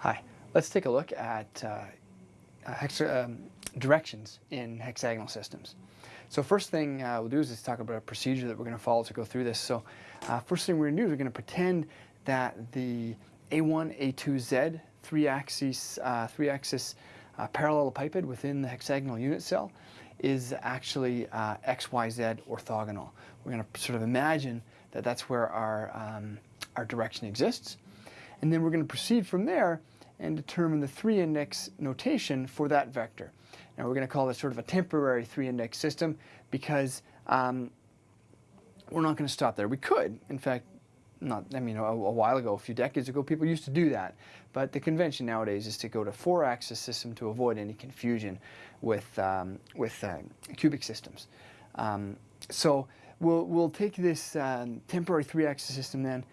Hi, let's take a look at uh, hexa um, directions in hexagonal systems. So first thing uh, we'll do is talk about a procedure that we're going to follow to go through this. So uh, first thing we're going to do is we're going to pretend that the A1, A2Z three-axis uh, three-axis uh, parallelepiped within the hexagonal unit cell is actually uh, XYZ orthogonal. We're going to sort of imagine that that's where our, um, our direction exists. And then we're going to proceed from there and determine the three index notation for that vector. Now we're going to call this sort of a temporary three index system because um, we're not going to stop there. We could, in fact, not, I mean, a, a, while ago, a few decades ago, people used to do that. But the convention nowadays is to go to four-axis system to avoid any confusion with, um, with uh, cubic systems. Um, so we'll, we'll take this um, temporary three-axis system then,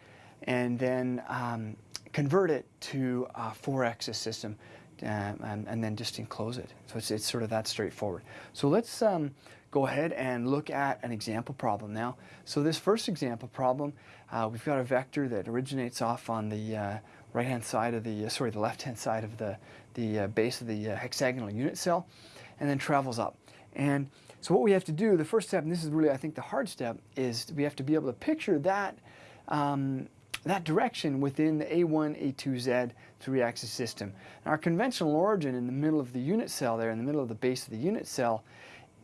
and then um, convert it to a four-axis system uh, and, and, then just enclose it. So it's, it's sort of that straightforward. So let's um, go ahead and look at an example problem now. So this first example problem, uh, we've got a vector that originates off on the uh, right-hand side of the, uh, sorry, the left-hand side of the, the uh, base of the uh, hexagonal unit cell and then travels up. And so what we have to do, the first step, and this is really, I think, the hard step, is we have to be able to picture that um, that direction within the A1, A2Z three-axis system. Now our conventional origin in the middle of the unit cell there, in the middle of the base of the unit cell,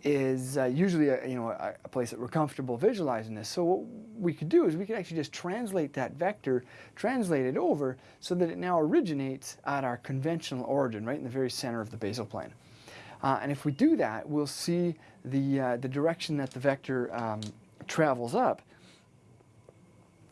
is uh, usually a, you know, a, a, place that we're comfortable visualizing this. So what we could do is we could actually just translate that vector, translate it over so that it now originates at our conventional origin, right in the very center of the basal plane. Uh, and if we do that, we'll see the, uh, the direction that the vector um, travels up.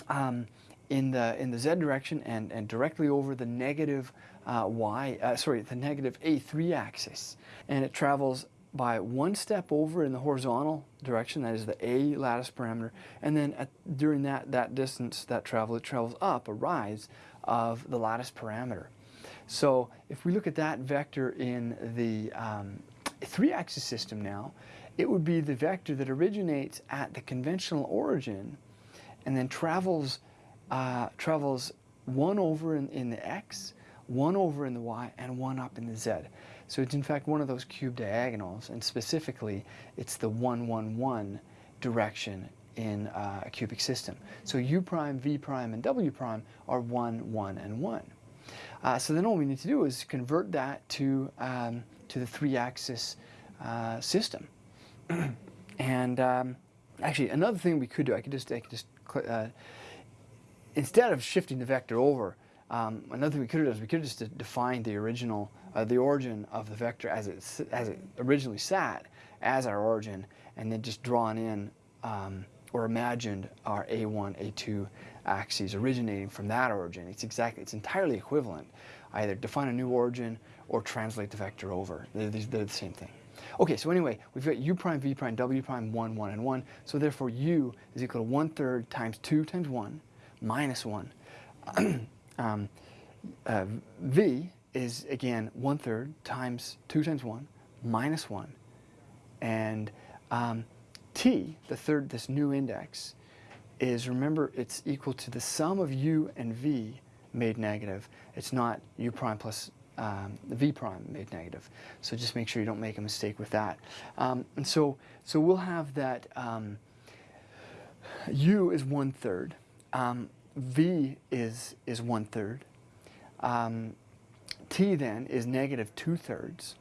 Um, in the in the z direction and and directly over the negative uh, y uh, sorry the negative a3 axis. And it travels by one step over in the horizontal direction that is the a lattice parameter. And then at, during that that distance that travel it travels up a rise of the lattice parameter. So if we look at that vector in the um, three axis system now it would be the vector that originates at the conventional origin and then travels uh, travels one over in, in the x, one over in the y, and one up in the z. So it's in fact one of those cube diagonals, and specifically it's the 1, 1, 1 direction in uh, a cubic system. So u prime, v prime, and w prime are 1, 1, and 1. Uh, so then all we need to do is convert that to, um, to the three-axis uh, system. and um, actually, another thing we could do, I could just, I could just uh, instead of shifting the vector over, um, another thing we could have done is we could have just defined the original, uh, the origin of the vector as it, as it originally sat as our origin, and then just drawn in um, or imagined our A1, A2 axes originating from that origin. It's exactly, it's entirely equivalent. Either define a new origin or translate the vector over. They're, they're the same thing. Okay, so anyway, we've got u prime, v prime, w prime, 1, 1, and 1. So therefore u is equal to 1 third times 2 times 1 minus 1. um, uh, v is, again, 1 third times 2 times 1 minus 1. And um, t, the third, this new index, is, remember, it's equal to the sum of u and v made negative. It's not u prime plus um, v prime made negative. So just make sure you don't make a mistake with that. Um, and so, so we'll have that um, u is one third. Um, v is, is one third. Um, t then is negative two thirds.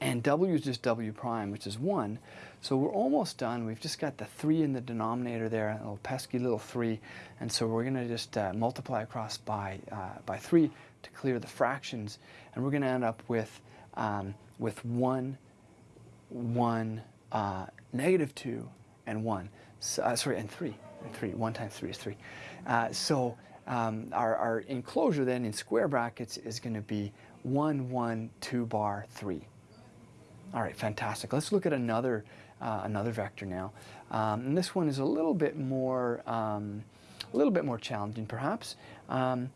And w is just w prime, which is 1. So we're almost done. We've just got the 3 in the denominator there, a little pesky little 3. And so we're going to just uh, multiply across by, uh, by 3 to clear the fractions. And we're going to end up with, um, with 1, 1, uh, negative 2, and 1. So, uh, sorry, and 3 three. One times three is three. Uh, so um, our, our enclosure then in square brackets is going to be 1, 1, 2 bar 3. All right, fantastic. Let's look at another, uh, another vector now. Um, and this one is a little bit more, um, a little bit more challenging perhaps. Um,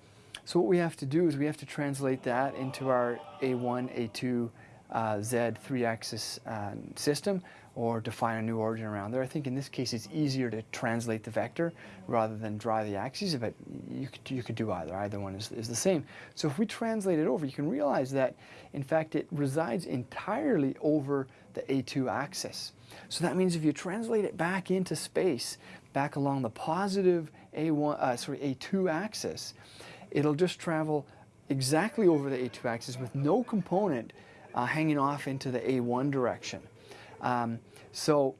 so what we have to do is we have to translate that into our A1, A2, uh, Z three-axis uh, system, or define a new origin around there. I think in this case it's easier to translate the vector rather than draw the axes, but you could, you could do either. Either one is, is the same. So if we translate it over, you can realize that in fact it resides entirely over the A2 axis. So that means if you translate it back into space, back along the positive A1, uh, sorry, A2 axis, it'll just travel exactly over the A2 axis with no component uh, hanging off into the A1 direction. Um, so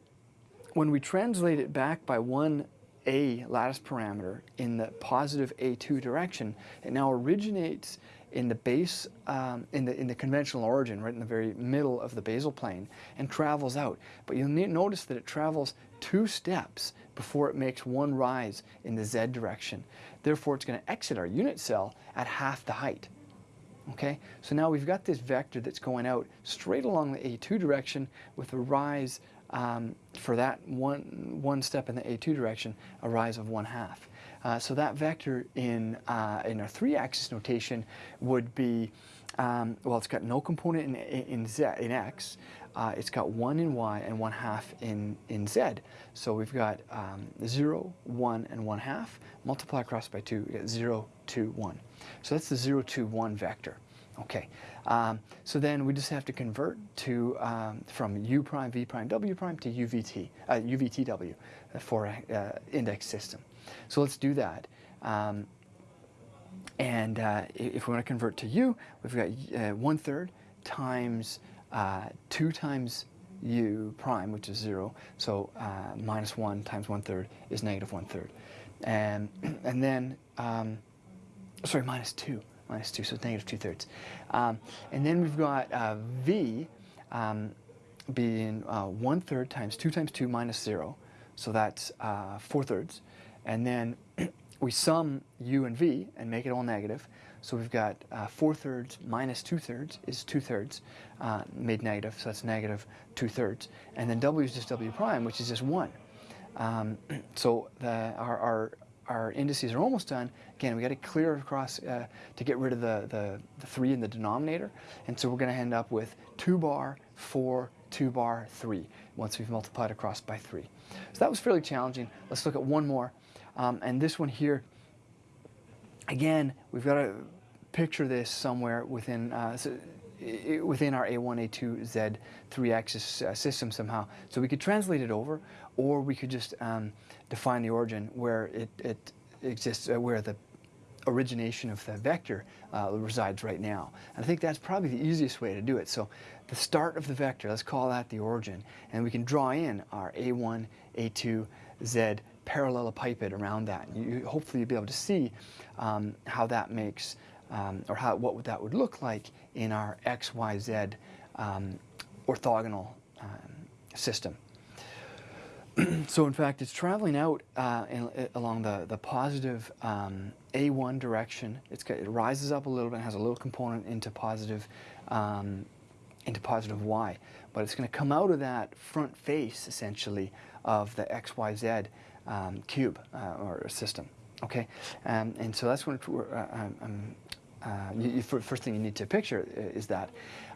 when we translate it back by one A lattice parameter in the positive A2 direction, it now originates in the base, um, in, the, in the conventional origin, right in the very middle of the basal plane, and travels out. But you'll notice that it travels two steps before it makes one rise in the z direction. Therefore, it's going to exit our unit cell at half the height. Okay, so now we've got this vector that's going out straight along the A2 direction with a rise um, for that one, one step in the A2 direction, a rise of one half. Uh, so that vector in, uh, in our three-axis notation would be, um, well, it's got no component in, in, z, in x, uh, it's got 1 in y and 1 half in, in z. So we've got um, 0, 1, and 1 half. Multiply across by 2, we get 0, 2, 1. So that's the 0, 2, 1 vector. Okay, um, so then we just have to convert to um, from u prime, v prime, w prime to uvt, uh, uvtw for an uh, index system. So let's do that. Um, and uh, if we want to convert to u, we've got uh, one third times uh, 2 times u prime, which is 0. So uh, minus 1 times 1 third is negative 1 third. And, and then, um, sorry, minus 2. Minus 2, so it's negative 2 thirds. Um, and then we've got uh, v um, being uh, 1 third times 2 times 2 minus 0. So that's uh, 4 thirds. And then we sum u and v and make it all negative. So we've got uh, 4 thirds minus 2 thirds is 2 thirds uh, made negative, so that's negative 2 thirds. And then w is just w prime, which is just 1. Um, so the, our, our, our, indices are almost done. Again, we got to clear across uh, to get rid of the, the, the 3 in the denominator. And so we're going to end up with 2 bar, 4, 2 bar, 3, once we've multiplied across by 3. So that was fairly challenging. Let's look at one more. Um, and this one here, again, we've got to picture this somewhere within uh, so within our A1, A2, Z, 3-axis uh, system somehow. So we could translate it over, or we could just um, define the origin where it, it exists, uh, where the origination of the vector uh, resides right now. And I think that's probably the easiest way to do it. So the start of the vector, let's call that the origin, and we can draw in our A1, A2, Z parallelepiped around that. You, hopefully you'll be able to see um, how that makes, um, or how, what that would look like in our X, Y, Z um, orthogonal um, system. so in fact, it's traveling out uh, in, along the, the positive um, A1 direction. It's, it rises up a little bit has a little component into positive, um, into positive Y. But it's going to come out of that front face, essentially, of the XYZ um, cube uh, or system. Okay, um, and so that's what uh, um, uh, you, first thing you need to picture is that.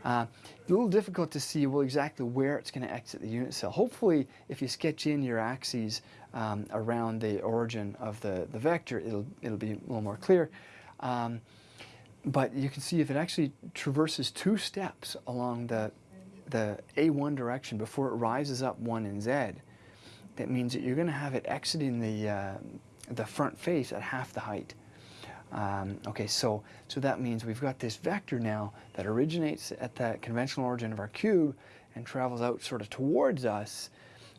Uh, a little difficult to see well exactly where it's going to exit the unit cell. Hopefully, if you sketch in your axes um, around the origin of the, the vector, it'll, it'll be a little more clear. Um, but you can see if it actually traverses two steps along the, the A1 direction before it rises up 1 in Z, that means that you're going to have it exiting the, uh, the front face at half the height. Um, okay, so, so that means we've got this vector now that originates at that conventional origin of our cube and travels out sort of towards us,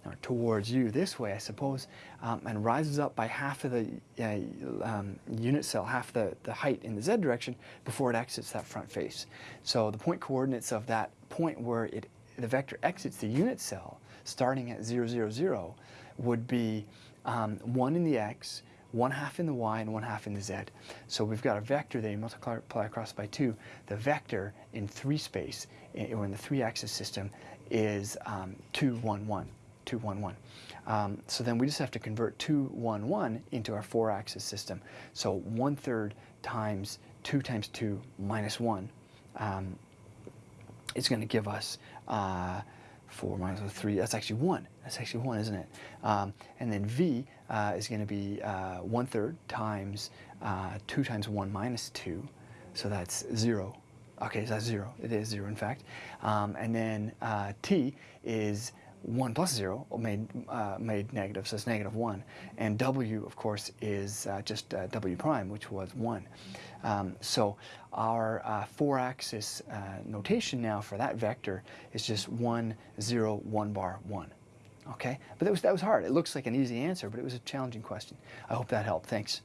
or towards you this way, I suppose, um, and rises up by half of the uh, um, unit cell, half the, the height in the z direction before it exits that front face. So the point coordinates of that point where it, the vector exits the unit cell starting at 0, 0, 0 would be um, 1 in the x, 1 half in the y, and 1 half in the z. So we've got a vector that you multiply across by 2. The vector in 3 space, or in the 3-axis system, is um, 2, 1, 1. 2, 1, 1. Um, so then we just have to convert 2, 1, 1 into our 4-axis system. So one-third times 2 times 2 minus 1 um, is going to give us uh, 4 minus 3, that's actually 1. That's actually 1, isn't it? Um, and then v uh, is going to be uh, 1 third times uh, 2 times 1 minus 2. So that's 0. Okay, so that's 0. It is 0, in fact. Um, and then uh, t is 1 plus 0 made, uh, made negative, so it's negative 1. And w, of course, is uh, just uh, w prime, which was 1. Um, so our uh, four-axis uh, notation now for that vector is just 1, 0, 1 bar, 1. Okay? But that was, that was hard. It looks like an easy answer, but it was a challenging question. I hope that helped. Thanks.